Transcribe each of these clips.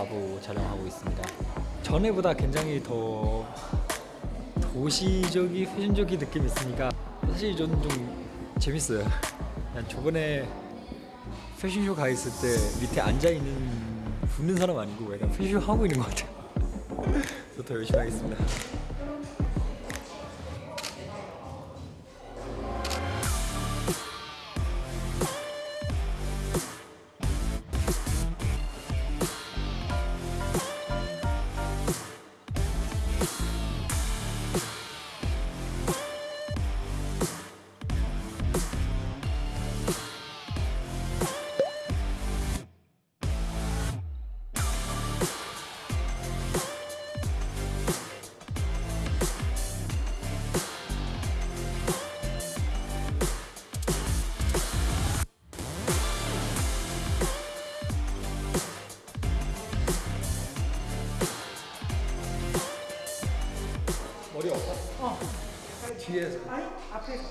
과부 촬영하고 있습니다. 전에보다 굉장히 더 도시적이 패션적인 느낌이 있으니까 사실 저는 좀 재밌어요. 그냥 저번에 패션쇼 가 있을 때 밑에 앉아 있는 붙는 사람 아니고 약간 패션쇼 하고 있는 것 같아요. 더 열심히 하겠습니다. 없어? 어. 뒤에서. 아니 앞에서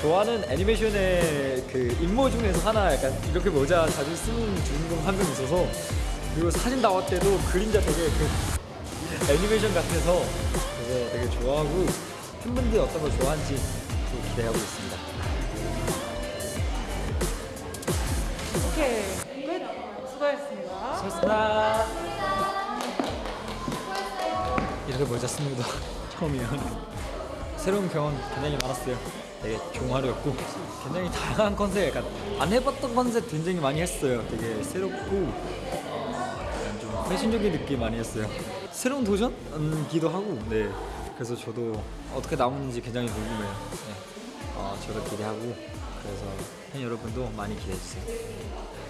좋아하는 애니메이션의 그 임무 중에서 하나 약간 이렇게 모자 자주 쓰는 주인공 한 명 있어서 그리고 사진 나올 때도 그림자 되게 그 애니메이션 같아서 그래서 되게 좋아하고 팬분들이 어떤 걸 좋아하는지 또 기대하고 있습니다. 오케이 끝 수고하셨습니다. 수고하셨습니다. 이렇게 모자 쓰는 것도 처음이에요. 새로운 경험 굉장히 많았어요. 되게 종아리였고 굉장히 다양한 컨셉, 약간 안 해봤던 컨셉 굉장히 많이 했어요. 되게 새롭고 어, 약간 좀 패션적인 느낌 많이 했어요. 새로운 도전기도 하고, 네. 그래서 저도 어떻게 나오는지 굉장히 궁금해요. 네. 어, 저도 기대하고 그래서 팬 여러분도 많이 기대해 주세요.